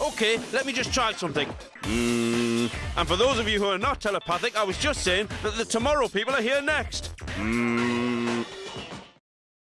Okay, let me just try something. Mm. And for those of you who are not telepathic, I was just saying that the tomorrow people are here next. Mm.